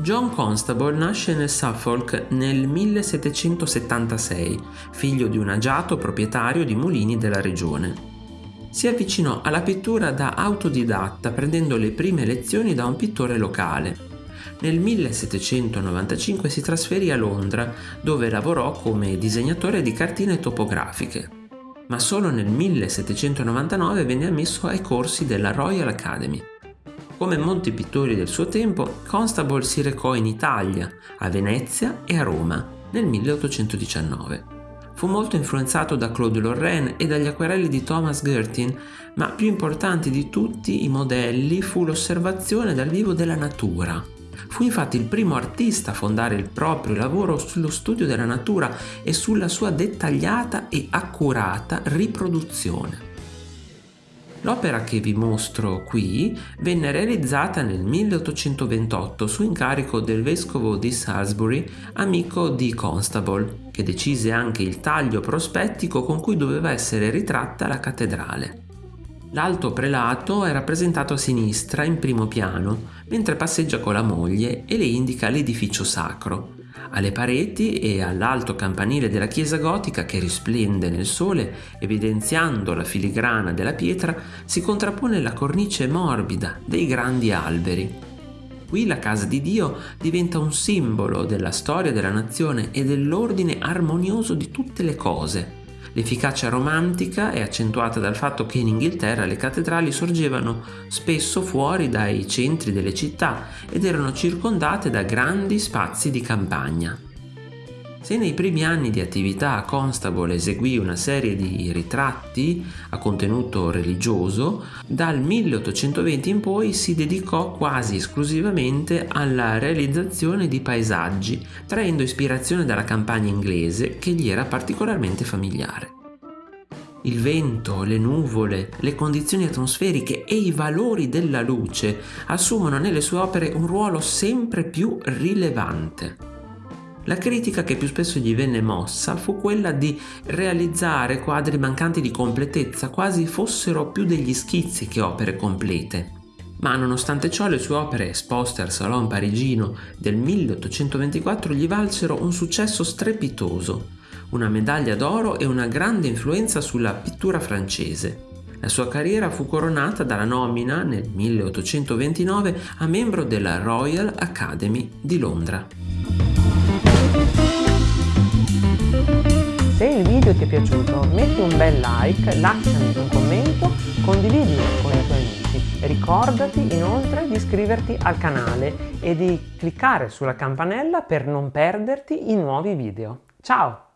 John Constable nasce nel Suffolk nel 1776, figlio di un agiato proprietario di mulini della regione. Si avvicinò alla pittura da autodidatta prendendo le prime lezioni da un pittore locale. Nel 1795 si trasferì a Londra dove lavorò come disegnatore di cartine topografiche. Ma solo nel 1799 venne ammesso ai corsi della Royal Academy. Come molti pittori del suo tempo, Constable si recò in Italia, a Venezia e a Roma nel 1819. Fu molto influenzato da Claude Lorraine e dagli acquerelli di Thomas Gertin, ma più importante di tutti i modelli fu l'osservazione dal vivo della natura. Fu infatti il primo artista a fondare il proprio lavoro sullo studio della natura e sulla sua dettagliata e accurata riproduzione. L'opera che vi mostro qui venne realizzata nel 1828 su incarico del vescovo di Salisbury, amico di Constable, che decise anche il taglio prospettico con cui doveva essere ritratta la cattedrale. L'alto prelato è rappresentato a sinistra in primo piano, mentre passeggia con la moglie e le indica l'edificio sacro, alle pareti e all'alto campanile della chiesa gotica che risplende nel sole, evidenziando la filigrana della pietra, si contrappone la cornice morbida dei grandi alberi. Qui la casa di Dio diventa un simbolo della storia della nazione e dell'ordine armonioso di tutte le cose, L'efficacia romantica è accentuata dal fatto che in Inghilterra le cattedrali sorgevano spesso fuori dai centri delle città ed erano circondate da grandi spazi di campagna. Se nei primi anni di attività Constable eseguì una serie di ritratti a contenuto religioso, dal 1820 in poi si dedicò quasi esclusivamente alla realizzazione di paesaggi, traendo ispirazione dalla campagna inglese che gli era particolarmente familiare. Il vento, le nuvole, le condizioni atmosferiche e i valori della luce assumono nelle sue opere un ruolo sempre più rilevante. La critica che più spesso gli venne mossa fu quella di realizzare quadri mancanti di completezza, quasi fossero più degli schizzi che opere complete. Ma nonostante ciò le sue opere esposte al Salon parigino del 1824 gli valsero un successo strepitoso, una medaglia d'oro e una grande influenza sulla pittura francese. La sua carriera fu coronata dalla nomina nel 1829 a membro della Royal Academy di Londra. Se il video ti è piaciuto metti un bel like, lasciami un commento, condividilo con i tuoi amici. Ricordati inoltre di iscriverti al canale e di cliccare sulla campanella per non perderti i nuovi video. Ciao!